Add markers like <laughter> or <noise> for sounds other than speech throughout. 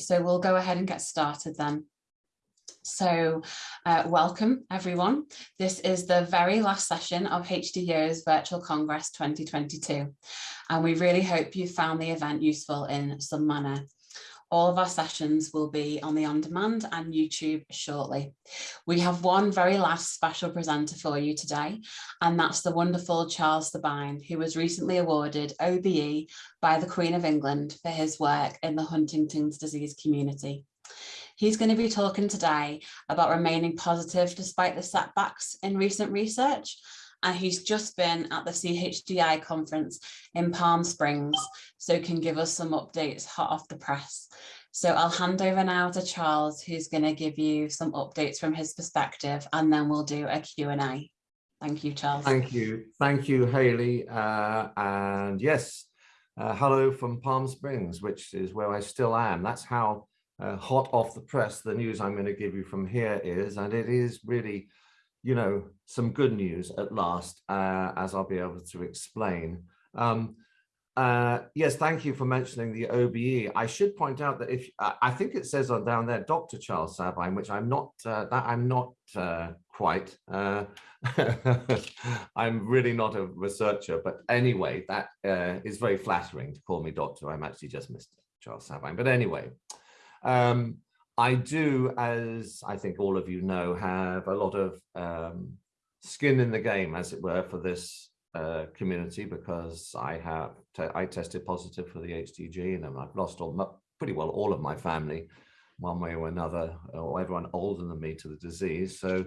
So we'll go ahead and get started then. So uh, welcome everyone. This is the very last session of HDYO's Virtual Congress 2022 and we really hope you found the event useful in some manner. All of our sessions will be on the on-demand and YouTube shortly. We have one very last special presenter for you today, and that's the wonderful Charles Sabine, who was recently awarded OBE by the Queen of England for his work in the Huntington's disease community. He's going to be talking today about remaining positive despite the setbacks in recent research and he's just been at the CHDI conference in Palm Springs, so can give us some updates hot off the press. So I'll hand over now to Charles, who's going to give you some updates from his perspective, and then we'll do a Q&A. Thank you, Charles. Thank you. Thank you, Haley. Uh, and yes, uh, hello from Palm Springs, which is where I still am. That's how uh, hot off the press the news I'm going to give you from here is. And it is really you know, some good news at last, uh, as I'll be able to explain. Um, uh, yes, thank you for mentioning the OBE. I should point out that if uh, I think it says on down there, Dr. Charles Sabine, which I'm not, uh, that I'm not uh, quite. Uh, <laughs> I'm really not a researcher, but anyway, that is very flattering to call me doctor. I'm actually just Mr. Charles Sabine, but anyway. Um, I do, as I think all of you know, have a lot of um, skin in the game, as it were, for this uh, community because I have I tested positive for the HDG and I've lost all pretty well all of my family, one way or another, or everyone older than me to the disease. So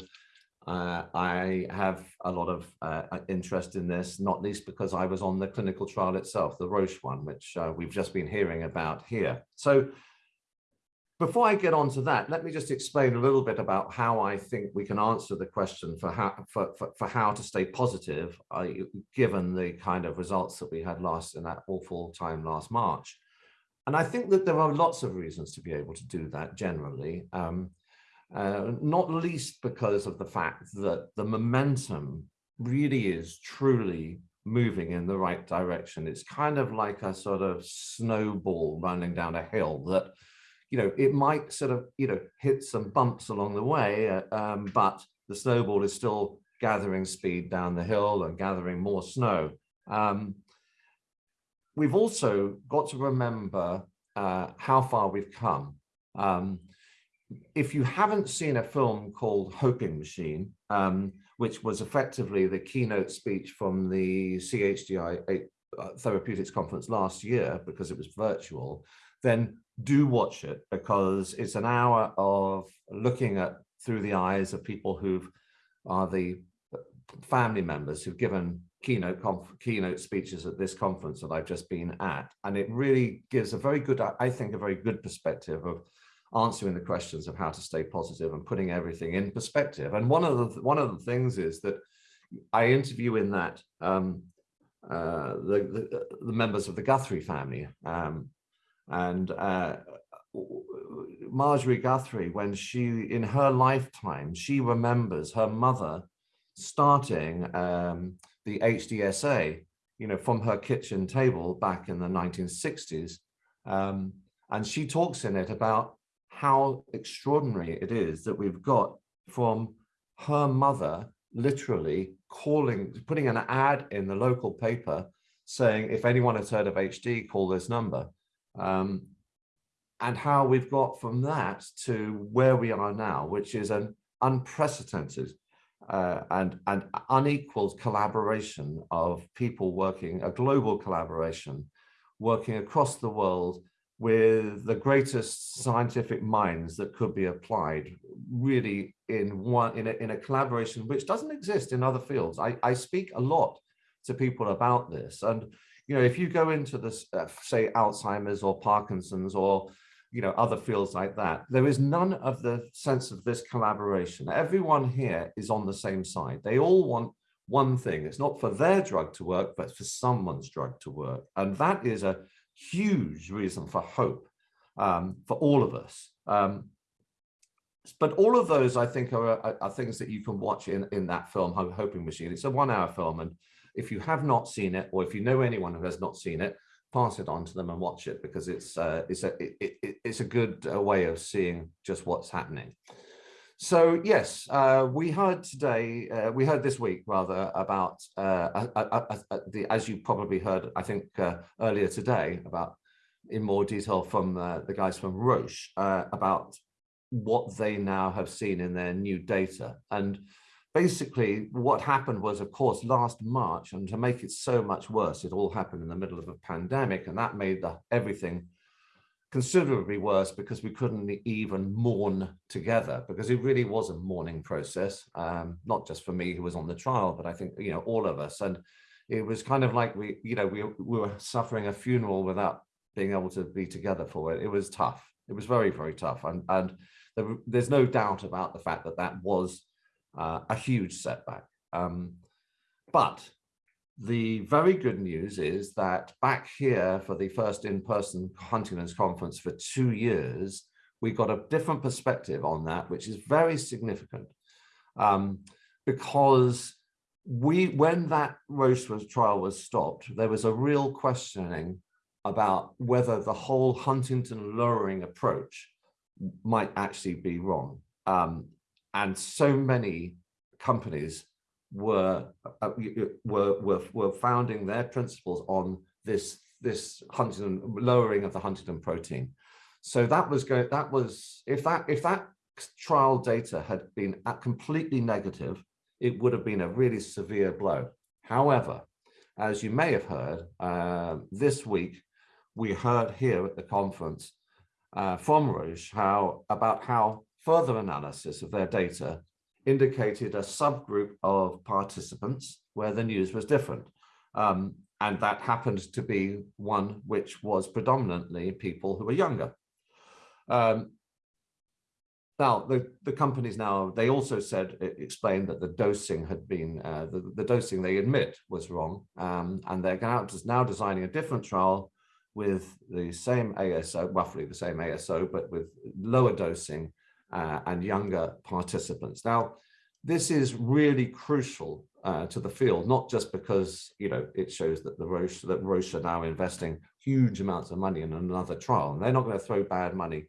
uh, I have a lot of uh, interest in this, not least because I was on the clinical trial itself, the Roche one, which uh, we've just been hearing about here. So before I get on to that, let me just explain a little bit about how I think we can answer the question for how for, for, for how to stay positive, uh, given the kind of results that we had last in that awful time last March. And I think that there are lots of reasons to be able to do that generally, um, uh, not least because of the fact that the momentum really is truly moving in the right direction. It's kind of like a sort of snowball running down a hill that you know, it might sort of, you know, hit some bumps along the way, uh, um, but the snowball is still gathering speed down the hill and gathering more snow. Um, we've also got to remember uh, how far we've come. Um, if you haven't seen a film called Hoping Machine, um, which was effectively the keynote speech from the CHDI uh, Therapeutics Conference last year, because it was virtual, then do watch it because it's an hour of looking at through the eyes of people who are the family members who've given keynote keynote speeches at this conference that I've just been at. And it really gives a very good, I think, a very good perspective of answering the questions of how to stay positive and putting everything in perspective. And one of the one of the things is that I interview in that um, uh, the, the, the members of the Guthrie family, um, and uh, Marjorie Guthrie, when she, in her lifetime, she remembers her mother starting um, the HDSA, you know, from her kitchen table back in the 1960s. Um, and she talks in it about how extraordinary it is that we've got from her mother literally calling, putting an ad in the local paper saying, if anyone has heard of HD, call this number um, and how we've got from that to where we are now, which is an unprecedented uh, and, and unequaled collaboration of people working, a global collaboration, working across the world with the greatest scientific minds that could be applied really in one in a, in a collaboration which doesn't exist in other fields. I, I speak a lot to people about this and you know, if you go into this, uh, say, Alzheimer's or Parkinson's or, you know, other fields like that, there is none of the sense of this collaboration. Everyone here is on the same side. They all want one thing. It's not for their drug to work, but for someone's drug to work. And that is a huge reason for hope um, for all of us. Um, but all of those, I think, are, are, are, things that you can watch in, in that film, Hoping Machine. It's a one hour film and if you have not seen it, or if you know anyone who has not seen it, pass it on to them and watch it because it's uh, it's a it, it, it's a good uh, way of seeing just what's happening. So yes, uh, we heard today, uh, we heard this week rather about uh, the, as you probably heard, I think uh, earlier today about in more detail from the guys from Roche about what they now have seen in their new data. And basically what happened was, of course, last March, and to make it so much worse, it all happened in the middle of a pandemic, and that made the, everything considerably worse because we couldn't even mourn together because it really was a mourning process, um, not just for me who was on the trial, but I think, you know, all of us. And it was kind of like we, you know, we, we were suffering a funeral without being able to be together for it. It was tough. It was very, very tough. And, and there, there's no doubt about the fact that that was uh, a huge setback. Um, but the very good news is that back here for the first in-person Huntington's conference for two years, we got a different perspective on that, which is very significant um, because we, when that Roche was, trial was stopped, there was a real questioning about whether the whole huntingtin lowering approach might actually be wrong. Um, and so many companies were, uh, were, were, were founding their principles on this, this huntingtin lowering of the huntingtin protein. So that was going, that was, if that, if that trial data had been completely negative, it would have been a really severe blow. However, as you may have heard, uh, this week, we heard here at the conference uh, from Roche how about how further analysis of their data indicated a subgroup of participants where the news was different. Um, and that happened to be one which was predominantly people who were younger. Um, now, the, the companies now, they also said, explained that the dosing had been, uh, the, the dosing they admit was wrong. Um, and they're now, now designing a different trial with the same ASO, roughly the same ASO, but with lower dosing uh, and younger participants. Now, this is really crucial uh, to the field, not just because you know it shows that the Roche that Roche are now investing huge amounts of money in another trial, and they're not going to throw bad money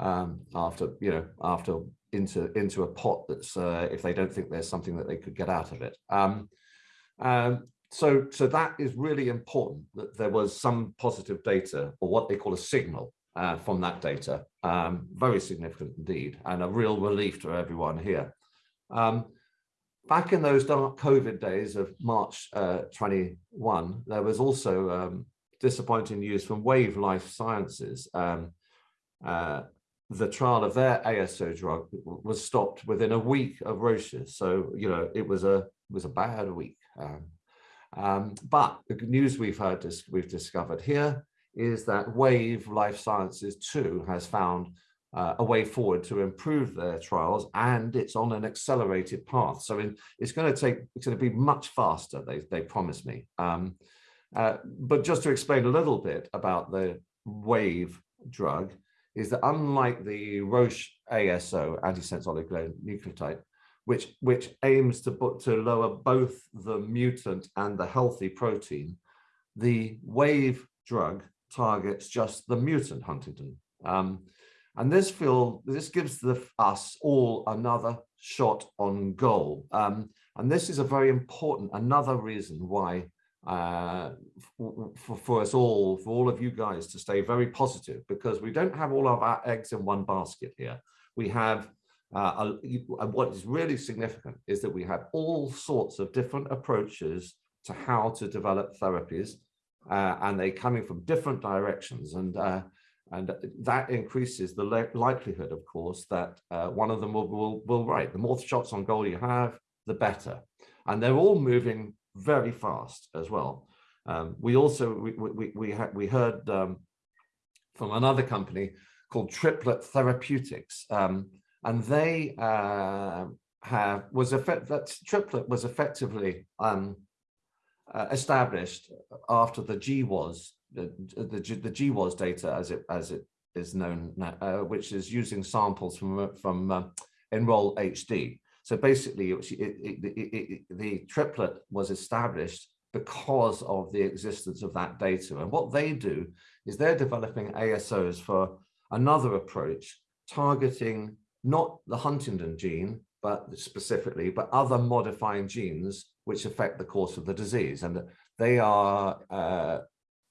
um, after you know after into into a pot that's uh, if they don't think there's something that they could get out of it. Um, um, so so that is really important that there was some positive data or what they call a signal uh, from that data. Um, very significant indeed, and a real relief to everyone here. Um, back in those dark COVID days of March uh, 21, there was also um, disappointing news from Wave Life Sciences. Um, uh, the trial of their ASO drug was stopped within a week of Roche's. So, you know, it was a it was a bad week. Um, um, but the news we've heard, we've discovered here is that Wave Life Sciences too has found uh, a way forward to improve their trials and it's on an accelerated path. So in, it's going to take, it's going to be much faster, they, they promise me. Um, uh, but just to explain a little bit about the Wave drug is that unlike the Roche ASO, antisense oligonucleotide, which, which aims to, to lower both the mutant and the healthy protein, the Wave drug targets just the mutant huntingtin. Um, and this feel this gives the, us all another shot on goal. Um, and this is a very important, another reason why uh, for, for us all, for all of you guys to stay very positive, because we don't have all of our eggs in one basket here. We have, uh, a, what is really significant is that we have all sorts of different approaches to how to develop therapies, uh, and they're coming from different directions. And uh, and that increases the likelihood, of course, that uh, one of them will, will, will right. The more shots on goal you have, the better. And they're all moving very fast as well. Um, we also, we, we, we, we heard um, from another company called Triplet Therapeutics, um, and they uh, have, was effect, that Triplet was effectively um, uh, established after the GWAS the, the, the GWAS data as it as it is known now, uh, which is using samples from uh, from uh, Enroll HD. So basically, it, it, it, the triplet was established because of the existence of that data. And what they do is they're developing ASOs for another approach targeting not the huntingtin gene, but specifically, but other modifying genes which affect the course of the disease. And they are uh,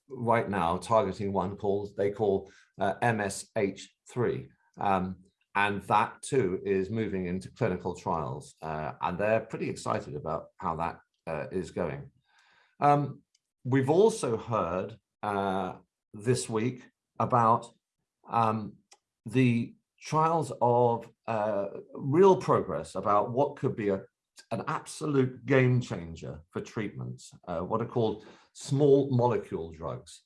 right now targeting one called, they call uh, MSH3. Um, and that too is moving into clinical trials. Uh, and they're pretty excited about how that uh, is going. Um, we've also heard uh, this week about um, the trials of uh, real progress about what could be a, an absolute game changer for treatments, uh, what are called small molecule drugs.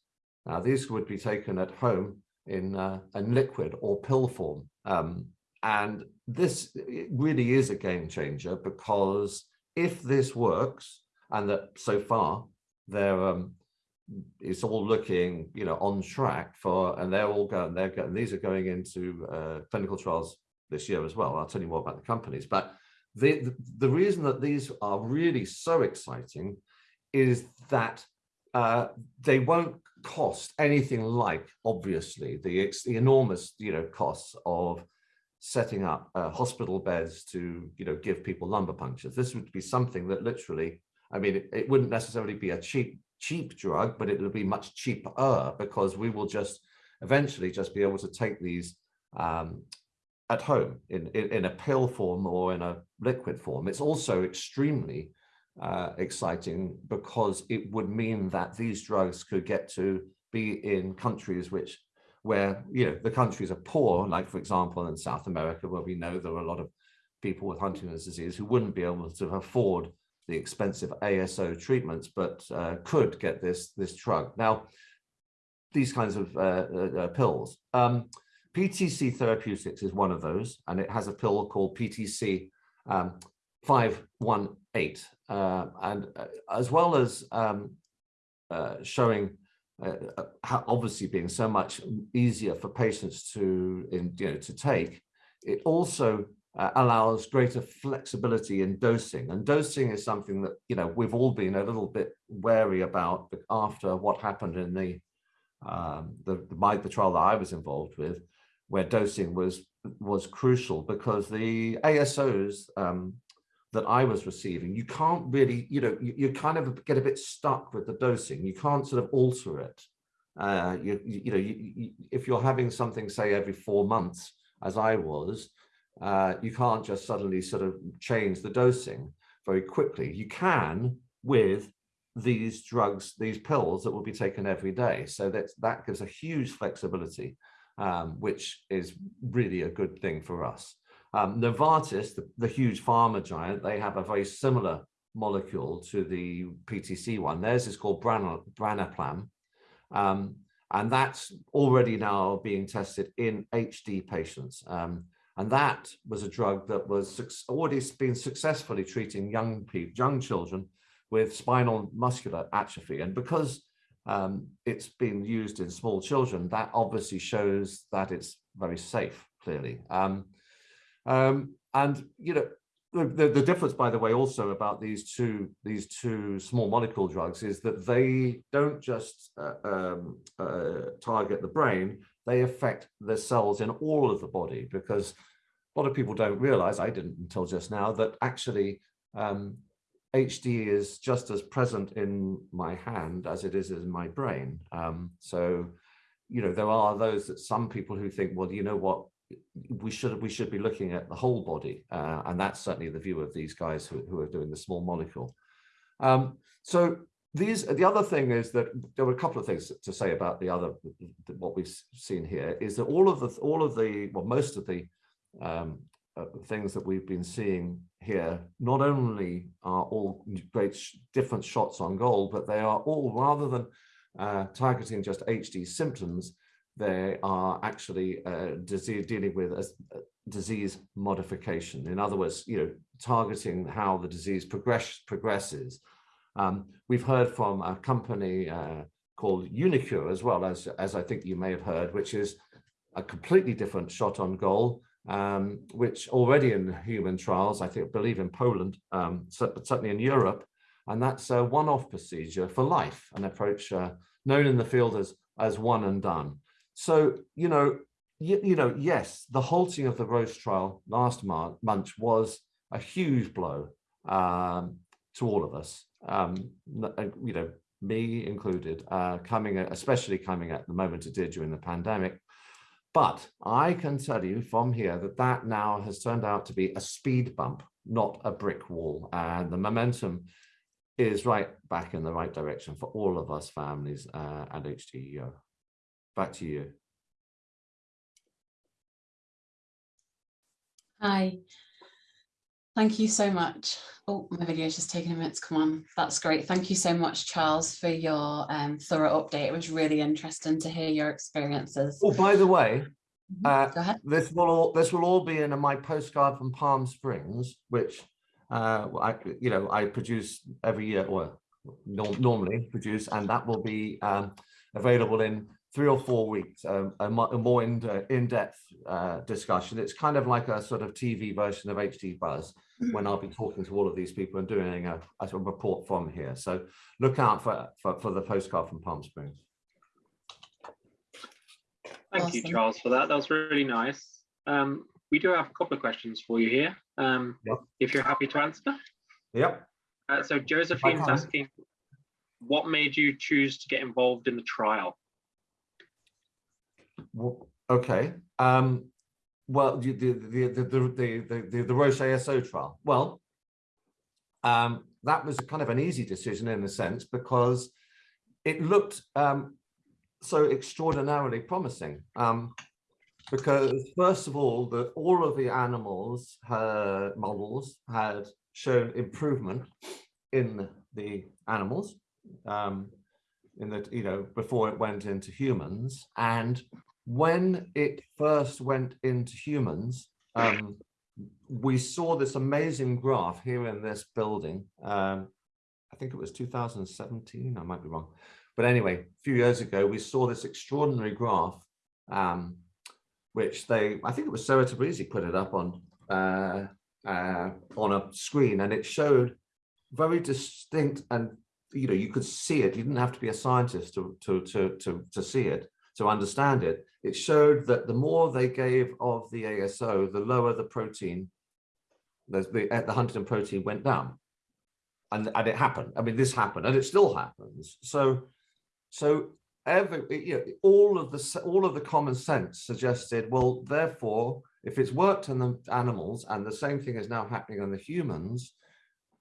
Now, these would be taken at home in, uh, in liquid or pill form. Um, and this really is a game changer because if this works, and that so far there um, it's all looking, you know, on track for, and they're all going, they're going, these are going into uh, clinical trials this year as well. I'll tell you more about the companies, but the, the, reason that these are really so exciting is that uh, they won't cost anything like, obviously, the, the enormous, you know, costs of setting up uh, hospital beds to, you know, give people lumbar punctures. This would be something that literally, I mean, it, it wouldn't necessarily be a cheap cheap drug, but it'll be much cheaper because we will just eventually just be able to take these um, at home in, in, in, a pill form or in a liquid form. It's also extremely uh, exciting because it would mean that these drugs could get to be in countries which where you know the countries are poor, like for example in South America, where we know there are a lot of people with Huntington's disease who wouldn't be able to afford the expensive ASO treatments, but uh, could get this, this drug. Now, these kinds of uh, uh, uh pills. Um, PTC Therapeutics is one of those, and it has a pill called PTC um, 518. Uh, and uh, as well as um, showing how obviously being so much easier for patients to, in, you know, to take, it also uh, allows greater flexibility in dosing. And dosing is something that, you know, we've all been a little bit wary about after what happened in the, um, the, my, the trial that I was involved with, where dosing was, was crucial because the ASOs um, that I was receiving, you can't really, you know, you, you kind of get a bit stuck with the dosing. You can't sort of alter it. Uh, you, you, you know, you, if you're having something, say, every four months, as I was, uh, you can't just suddenly sort of change the dosing very quickly. You can with these drugs, these pills that will be taken every day. So that, that gives a huge flexibility, um, which is really a good thing for us. Um, Novartis, the, the, huge pharma giant, they have a very similar molecule to the PTC one. Theirs is called Branaplam. Um, and that's already now being tested in HD patients. Um, and that was a drug that was already been successfully treating young people, young children with spinal muscular atrophy. And because um, it's been used in small children, that obviously shows that it's very safe, clearly. Um, um, and, you know, the, the, difference, by the way, also about these two these two small molecule drugs is that they don't just uh, um, uh, target the brain; they affect the cells in all of the body because a lot of people don't realize, I didn't until just now, that actually um, HD is just as present in my hand as it is in my brain. Um, so, you know, there are those that some people who think, well, you know what, we should we should be looking at the whole body, uh, and that's certainly the view of these guys who, who are doing the small molecule. Um, so these the other thing is that there were a couple of things to say about the other what we've seen here is that all of the all of the well most of the um, uh, things that we've been seeing here not only are all great sh different shots on goal, but they are all rather than uh, targeting just HD symptoms, they are actually uh, disease, dealing with a, a, disease modification. In other words, you know, targeting how the disease progress, progresses. Um, we've heard from a company uh, called uniQure as well, as, as I think you may have heard, which is a completely different shot on goal um, which already in human trials, I think, believe in Poland, um, but certainly in Europe, And that's a one-off procedure for life, an approach uh, known in the field as, as one and done. So, you know, you, you know, yes, the halting of the Roche trial last month was a huge blow um, to all of us, um, uh, you know, me included, uh, coming, especially coming at the moment it did during the pandemic. But I can tell you from here that that now has turned out to be a speed bump, not a brick wall. And the momentum is right back in the right direction for all of us families uh, at HDYO. Back to you. Hi. Thank you so much. Oh, my video is just taking a minute to come on. That's great. Thank you so much, Charles, for your um, thorough update. It was really interesting to hear your experiences. Oh, by the way, Mhm. uh, Go ahead. this will all this will all be in my postcard from Palm Springs, which uh, I you know I produce every year or norm normally produce, and that will be um, available in three or four weeks, um, a, a, more in, uh, in-depth uh, discussion. It's kind of like a sort of TV version of HD Buzz when I'll be talking to all of these people and doing a, a report from here. So look out for, for, for the postcard from Palm Springs. Thank Awesome. you, Charles, for that. That was really nice. Um, we do have a couple of questions for you here, um, Yep. if you're happy to answer. Yep. Uh, so Josephine's asking, what made you choose to get involved in the trial? Okay. Um, well, the the the the the the, the, Roche ASO trial. Well, um, that was kind of an easy decision in a sense because it looked um, so extraordinarily promising. Um, because first of all, the all of the animals uh, models had shown improvement in the animals um, in you know before it went into humans and when it first went into humans, um, we saw this amazing graph here in this building. Um, I think it was 2017, I might be wrong. But anyway, a few years ago, we saw this extraordinary graph, um, which they, I think it was Sarah Tabrizi put it up on, uh, uh, on a screen and it showed very distinct and, you know, you could see it. You didn't have to be a scientist to, to, to, to, to see it to understand it, it showed that the more they gave of the ASO, the lower the protein, the, uh, the, the huntingtin protein went down. And, and it happened. I mean, this happened and it still happens. So, so every, you know, all of the, all of the common sense suggested, well, therefore, if it's worked on the animals and the same thing is now happening on the humans,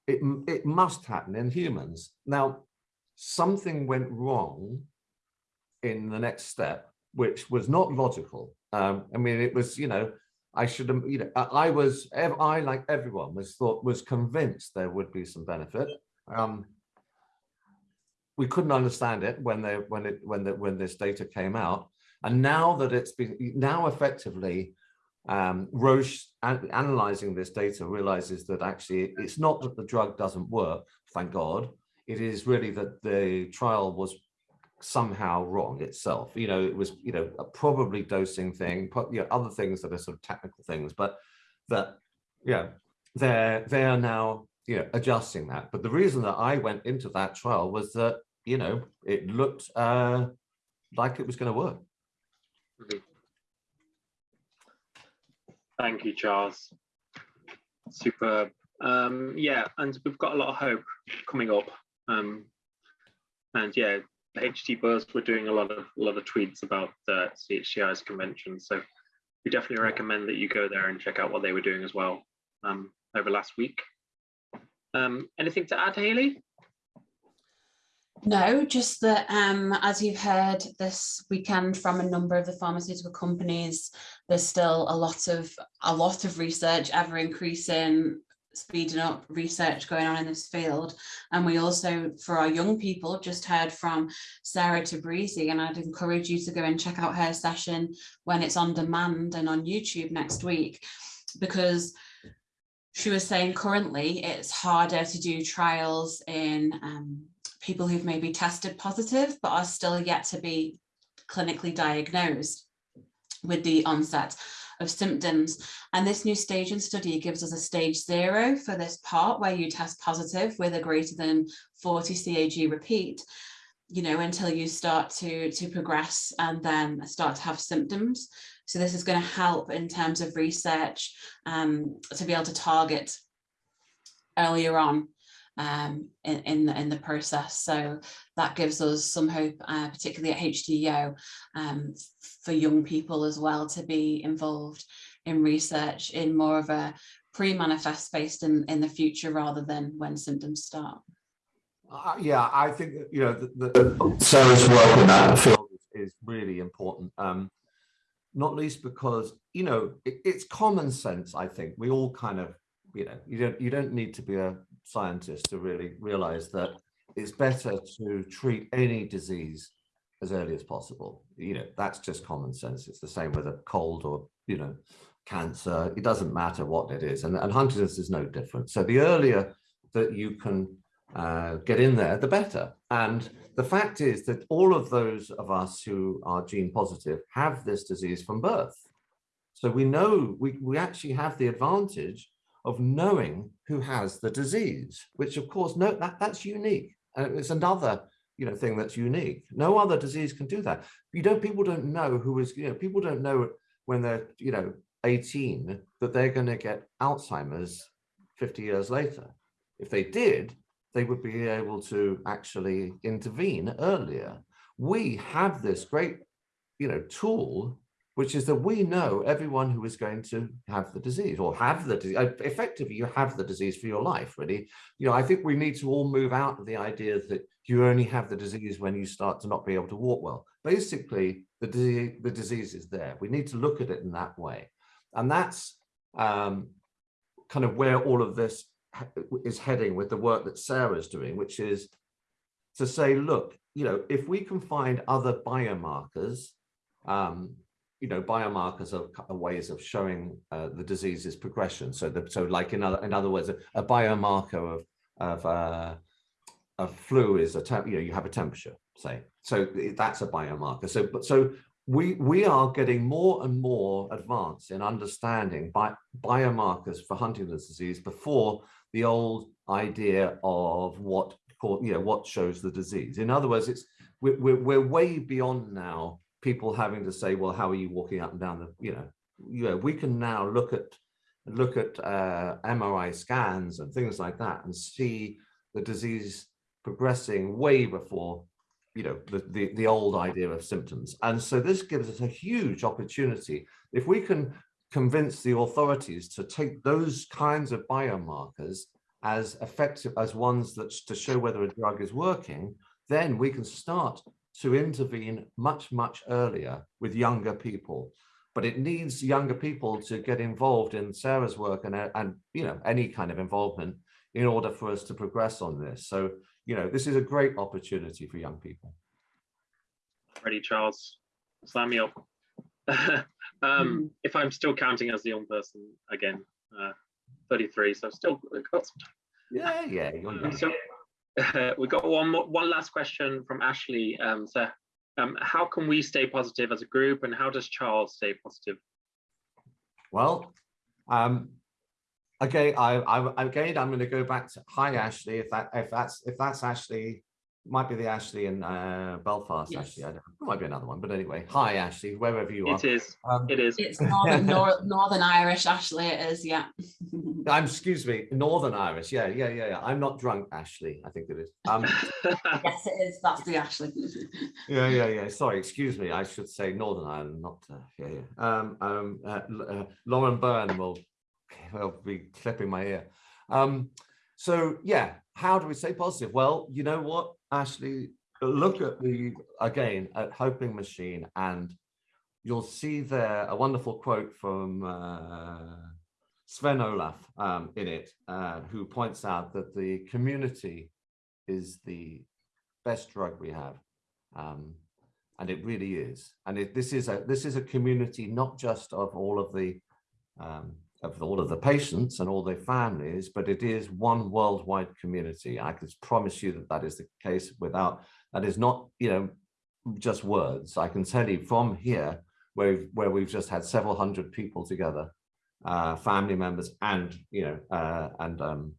it, it must happen in humans. Now, something went wrong in the next step, which was not logical. Um, I mean, it was, you know, I should have, you know, I was, I like everyone was thought, was convinced there would be some benefit. Um, we couldn't understand it when they, when it, when the, when this data came out. And now that it's been, now effectively, um, Roche an analyzing this data realizes that actually it's not that the drug doesn't work, thank God. It is really that the trial was somehow wrong itself. You know, it was, you know, a probably dosing thing, you know, other things that are sort of technical things, but that, yeah, they're, they're now, you know, adjusting that. But the reason that I went into that trial was that, you know, it looked uh, like it was going to work. Thank you, Charles. Superb. Um, yeah, and we've got a lot of hope coming up. Um, and yeah, HD Buzz were doing a lot of a lot of tweets about the CHDI's convention. So we definitely recommend that you go there and check out what they were doing as well um, over last week. Um, anything to add, Haley? No, just that um, as you've heard this weekend from a number of the pharmaceutical companies, there's still a lot of a lot of research, ever increasing, speeding up research going on in this field. And we also, for our young people, just heard from Sarah Tabrizi, and I'd encourage you to go and check out her session when it's on demand and on YouTube next week, because she was saying currently it's harder to do trials in um, people who've maybe tested positive but are still yet to be clinically diagnosed with the onset of symptoms. And this new staging study gives us a stage zero for this part where you test positive with a greater than 40 CAG repeat, you know, until you start to, to progress and then start to have symptoms. So this is going to help in terms of research um, to be able to target earlier on um, in, in, the, in the process. So that gives us some hope, uh, particularly at HDYO, um, for young people as well to be involved in research in more of a pre-manifest based in, in the future rather than when symptoms start. Uh, yeah, I think you know the, the Sarah's work in that field is, is really important. Um, not least because you know it, it's common sense. I think we all kind of you know you don't you don't need to be a scientist to really realize that it's better to treat any disease as early as possible. You know, that's just common sense. It's the same with a cold or, you know, cancer. It doesn't matter what it is. And, and Huntington's is no different. So the earlier that you can uh, get in there, the better. And the fact is that all of those of us who are gene positive have this disease from birth. So we know, we, we actually have the advantage of knowing who has the disease, which of course, no, that, that's unique. And it's another you know, thing that's unique. No other disease can do that. You don't, people don't know who is, you know, people don't know when they're, you know, 18 that they're going to get Alzheimer's 50 years later. If they did, they would be able to actually intervene earlier. We have this great, you know, tool which is that we know everyone who is going to have the disease or have the disease. Uh, effectively, you have the disease for your life, really. You know, I think we need to all move out of the idea that you only have the disease when you start to not be able to walk well. Basically, the, disease, the disease is there. We need to look at it in that way. And that's um, kind of where all of this is heading with the work that Sarah's doing, which is to say, look, you know, if we can find other biomarkers um, you know, biomarkers are, are ways of showing uh, the disease's progression. So, the, so like in other in other words, a, a biomarker of of uh, flu is a temp, you know, you have a temperature, say. So that's a biomarker. So, but so we we are getting more and more advanced in understanding bi biomarkers for Huntington's disease before the old idea of what you know what shows the disease. In other words, it's we're, we're, we're way beyond now people having to say, well, how are you walking up and down the, you know, you know, we can now look at look at uh, MRI scans and things like that and see the disease progressing way before, you know, the, the, the old idea of symptoms. And so this gives us a huge opportunity. If we can convince the authorities to take those kinds of biomarkers as effective as ones that to show whether a drug is working, then we can start to intervene much, much earlier with younger people. But it needs younger people to get involved in Sarah's work and, and you know, any kind of involvement in order for us to progress on this. So, you know, this is a great opportunity for young people. Ready, Charles. Sign me up. um, mm. If I'm still counting as the young person again, uh, 33, so still got some time. Yeah, yeah. You're <laughs> so, <laughs> we got one more, one last question from Ashley. Um, so, um, how can we stay positive as a group, and how does Charles stay positive? Well, um, okay, I, I again, I'm going to go back to hi Ashley. If that if that's if that's Ashley, might be the Ashley in uh, Belfast, yes. actually. I don't, it might be another one, but anyway. Hi, Ashley, wherever you are. It is. Um, it is. It's Northern, Nor <laughs> Northern Irish, Ashley. It is, yeah. <laughs> I'm. Excuse me, Northern Irish. Yeah, yeah, yeah, yeah. I'm not drunk, Ashley. I think it is. Um, <laughs> yes, it is. That's the Ashley. yeah, yeah, yeah. Sorry, excuse me. I should say Northern Ireland, not. Uh, yeah, yeah. Um, um, uh, uh, Lauren Byrne will, will be clipping my ear. Um, so yeah, how do we stay positive? Well, you know what? Ashley, look at the, again, at Hoping Machine and you'll see there a wonderful quote from uh, Sven Olaf um, in it, uh, who points out that the community is the best drug we have. Um, and it really is. And it, this is a this is a community not just of all of the um, of all of the patients and all their families, but it is one worldwide community. I can promise you that that is the case without, that is not, you know, just words. I can tell you from here, where, where we've just had several hundred people together, uh, family members and, you know, uh, and um,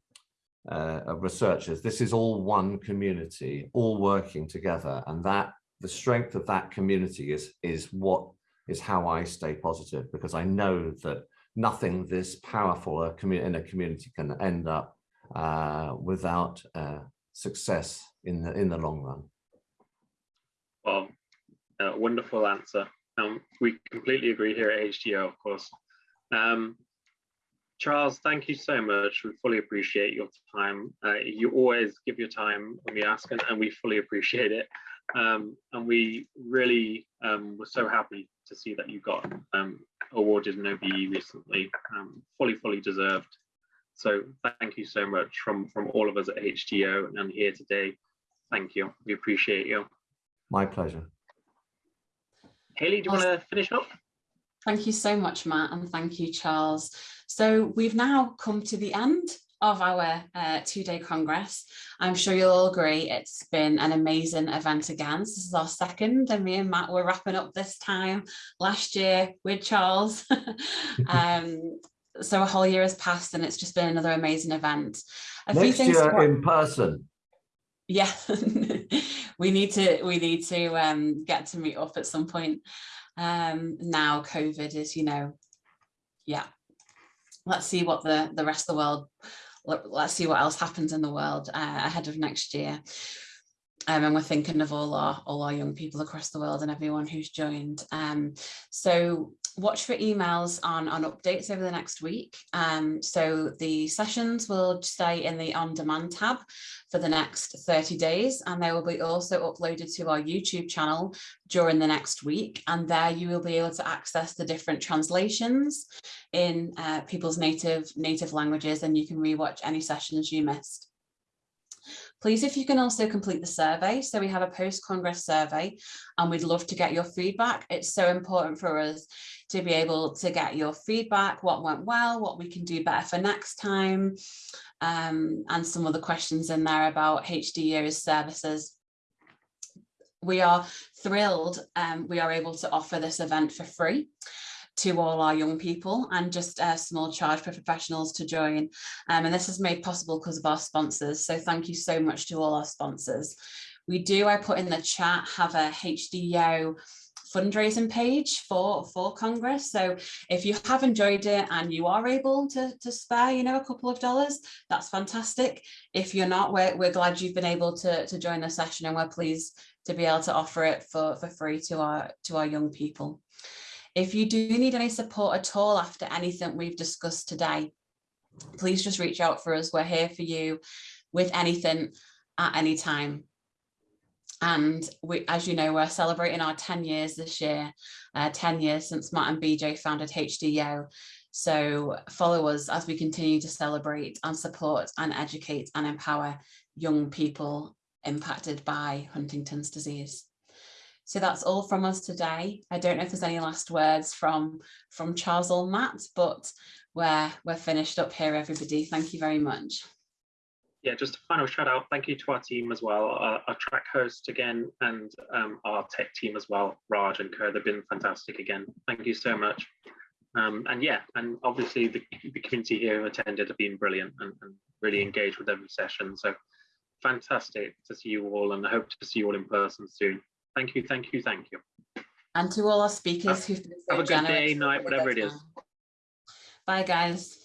uh, researchers. This is all one community, all working together. And that the strength of that community is, is what is how I stay positive because I know that nothing this powerful a community in a community can end up uh, without uh, success in the in the long run. Well, uh, wonderful answer. Um, we completely agree here at HDYO, of course. Um, Charles, thank you so much. We fully appreciate your time. Uh, you always give your time when we ask, and, and we fully appreciate it. Um, and we really um, were so happy to see that you got um, awarded an OBE recently, um, fully, fully deserved. So thank you so much from, from all of us at HDYO and here today. Thank you. We appreciate you. My pleasure. Haley, do you want to finish up? Thank you so much, Matt, and thank you, Charles. So we've now come to the end of our uh, two-day Congress. I'm sure you'll all agree it's been an amazing event again. This is our second and me and Matt were wrapping up this time last year with Charles. <laughs> um, so a whole year has passed and it's just been another amazing event. A Next year in person. Yeah, <laughs> we need to we need to um, get to meet up at some point. Um, now COVID is, you know, yeah. Let's see what the the rest of the world let's see what else happens in the world uh, ahead of next year. Um, and we're thinking of all our all our young people across the world and everyone who's joined. Um, so watch for emails on, on updates over the next week. Um, so the sessions will stay in the on-demand tab for the next 30 days and they will be also uploaded to our YouTube channel during the next week. And there you will be able to access the different translations in uh, people's native native languages and you can rewatch any sessions you missed. Please, if you can also complete the survey. So we have a post-Congress survey and we'd love to get your feedback. It's so important for us to be able to get your feedback, what went well, what we can do better for next time, um, and some of the questions in there about HDYO's services. We are thrilled um, we are able to offer this event for free to all our young people and just a small charge for professionals to join. Um, and this is made possible because of our sponsors. So thank you so much to all our sponsors. We do, I put in the chat, have a HDYO fundraising page for for Congress. So if you have enjoyed it and you are able to, to spare, you know, a couple of dollars, that's fantastic. If you're not, we're, we're glad you've been able to, to join the session and we're pleased to be able to offer it for, for free to our to our young people. If you do need any support at all after anything we've discussed today, please just reach out for us. We're here for you with anything at any time. And we, as you know, we're celebrating our 10 years this year, uh, 10 years since Matt and BJ founded HDYO. So follow us as we continue to celebrate and support and educate and empower young people impacted by Huntington's disease. So that's all from us today. I don't know if there's any last words from, from Charles or Matt, but we're, we're finished up here, everybody. Thank you very much. Yeah, just a final shout out. Thank you to our team as well, our, our track host again, and um, our tech team as well, Raj and Kerr. They've been fantastic again. Thank you so much. Um, and yeah, and obviously the, the, community here who attended have been brilliant and, and really engaged with every session. So fantastic to see you all and I hope to see you all in person soon. Thank you, thank you, thank you. And to all our speakers who've been so Have a good day, night, whatever it is. Bye, guys.